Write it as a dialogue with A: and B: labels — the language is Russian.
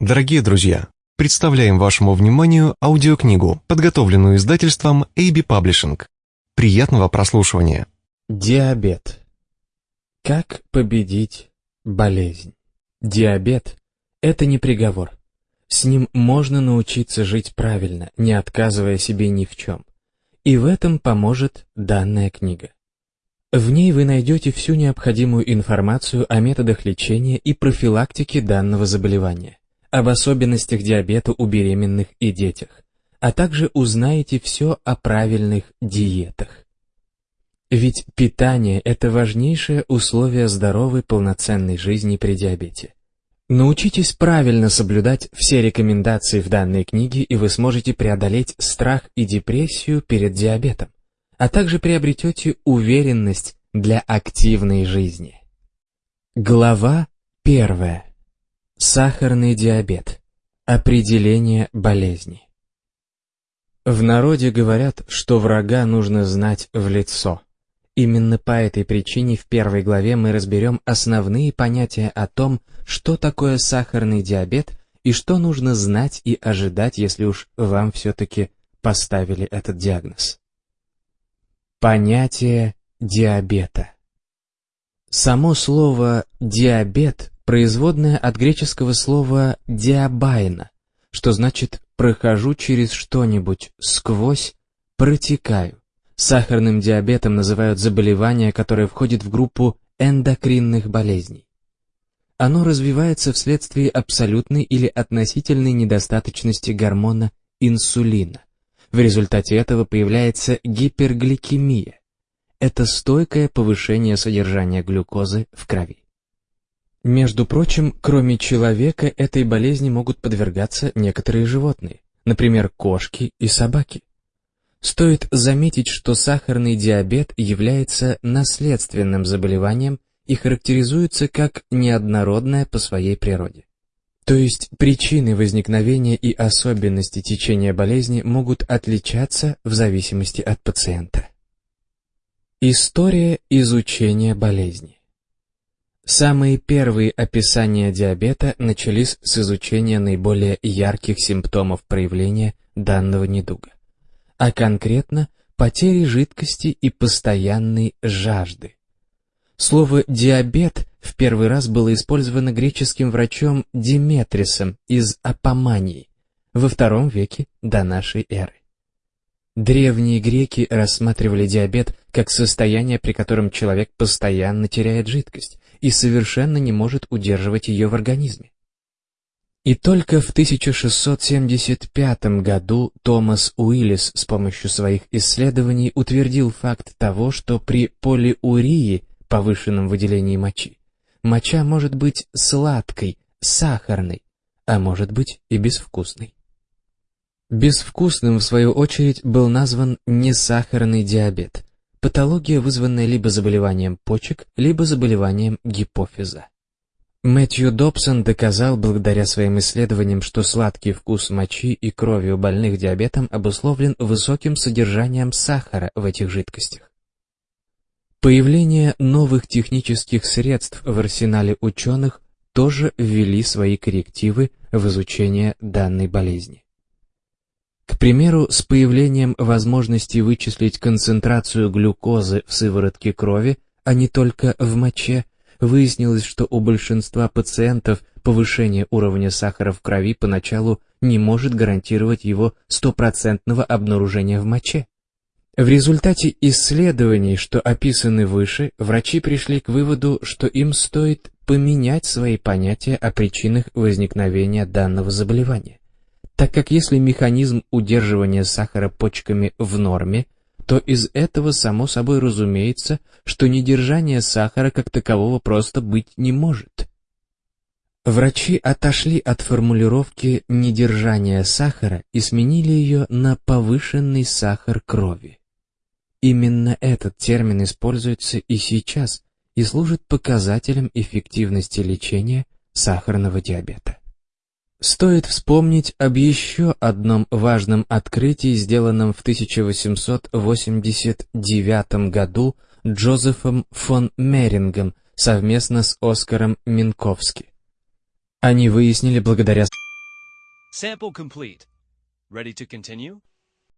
A: Дорогие друзья, представляем вашему вниманию аудиокнигу, подготовленную издательством AB Publishing. Приятного прослушивания.
B: Диабет. Как победить болезнь? Диабет – это не приговор. С ним можно научиться жить правильно, не отказывая себе ни в чем. И в этом поможет данная книга. В ней вы найдете всю необходимую информацию о методах лечения и профилактики данного заболевания, об особенностях диабета у беременных и детях, а также узнаете все о правильных диетах. Ведь питание – это важнейшее условие здоровой полноценной жизни при диабете. Научитесь правильно соблюдать все рекомендации в данной книге, и вы сможете преодолеть страх и депрессию перед диабетом, а также приобретете уверенность для активной жизни. Глава первая. Сахарный диабет. Определение болезни. В народе говорят, что врага нужно знать в лицо. Именно по этой причине в первой главе мы разберем основные понятия о том, что такое сахарный диабет и что нужно знать и ожидать, если уж вам все-таки поставили этот диагноз. Понятие диабета. Само слово «диабет» производное от греческого слова «диабайна», что значит «прохожу через что-нибудь, сквозь, протекаю». Сахарным диабетом называют заболевание, которое входит в группу эндокринных болезней. Оно развивается вследствие абсолютной или относительной недостаточности гормона инсулина. В результате этого появляется гипергликемия. Это стойкое повышение содержания глюкозы в крови. Между прочим, кроме человека, этой болезни могут подвергаться некоторые животные, например, кошки и собаки. Стоит заметить, что сахарный диабет является наследственным заболеванием и характеризуется как неоднородное по своей природе. То есть причины возникновения и особенности течения болезни могут отличаться в зависимости от пациента. История изучения болезни Самые первые описания диабета начались с изучения наиболее ярких симптомов проявления данного недуга, а конкретно потери жидкости и постоянной жажды. Слово «диабет» в первый раз было использовано греческим врачом Диметрисом из Апомании во втором веке до нашей эры. Древние греки рассматривали диабет как состояние, при котором человек постоянно теряет жидкость, и совершенно не может удерживать ее в организме. И только в 1675 году Томас Уиллис с помощью своих исследований утвердил факт того, что при полиурии, повышенном выделении мочи, моча может быть сладкой, сахарной, а может быть и безвкусной. Безвкусным, в свою очередь, был назван несахарный диабет, Патология, вызванная либо заболеванием почек, либо заболеванием гипофиза. Мэтью Добсон доказал благодаря своим исследованиям, что сладкий вкус мочи и крови у больных диабетом обусловлен высоким содержанием сахара в этих жидкостях. Появление новых технических средств в арсенале ученых тоже ввели свои коррективы в изучение данной болезни. Примеру, с появлением возможности вычислить концентрацию глюкозы в сыворотке крови, а не только в моче, выяснилось, что у большинства пациентов повышение уровня сахара в крови поначалу не может гарантировать его стопроцентного обнаружения в моче. В результате исследований, что описаны выше, врачи пришли к выводу, что им стоит поменять свои понятия о причинах возникновения данного заболевания так как если механизм удерживания сахара почками в норме, то из этого само собой разумеется, что недержание сахара как такового просто быть не может. Врачи отошли от формулировки недержания сахара и сменили ее на повышенный сахар крови. Именно этот термин используется и сейчас и служит показателем эффективности лечения сахарного диабета. Стоит вспомнить об еще одном важном открытии, сделанном в 1889 году Джозефом фон Мерингом совместно с Оскаром Минковски. Они выяснили благодаря
C: Sample complete. Ready to continue?